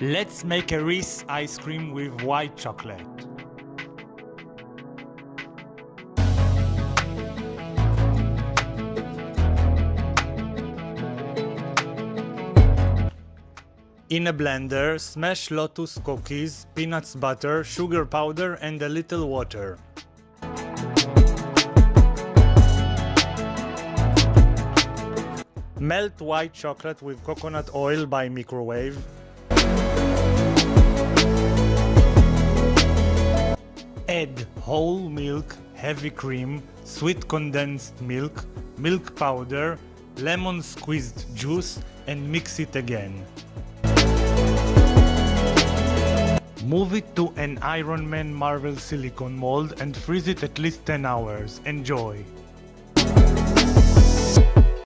Let's make a Reese ice cream with white chocolate. In a blender, smash lotus cookies, peanuts butter, sugar powder and a little water. Melt white chocolate with coconut oil by microwave. Add whole milk, heavy cream, sweet condensed milk, milk powder, lemon squeezed juice and mix it again. Move it to an Iron Man Marvel silicone mold and freeze it at least 10 hours. Enjoy!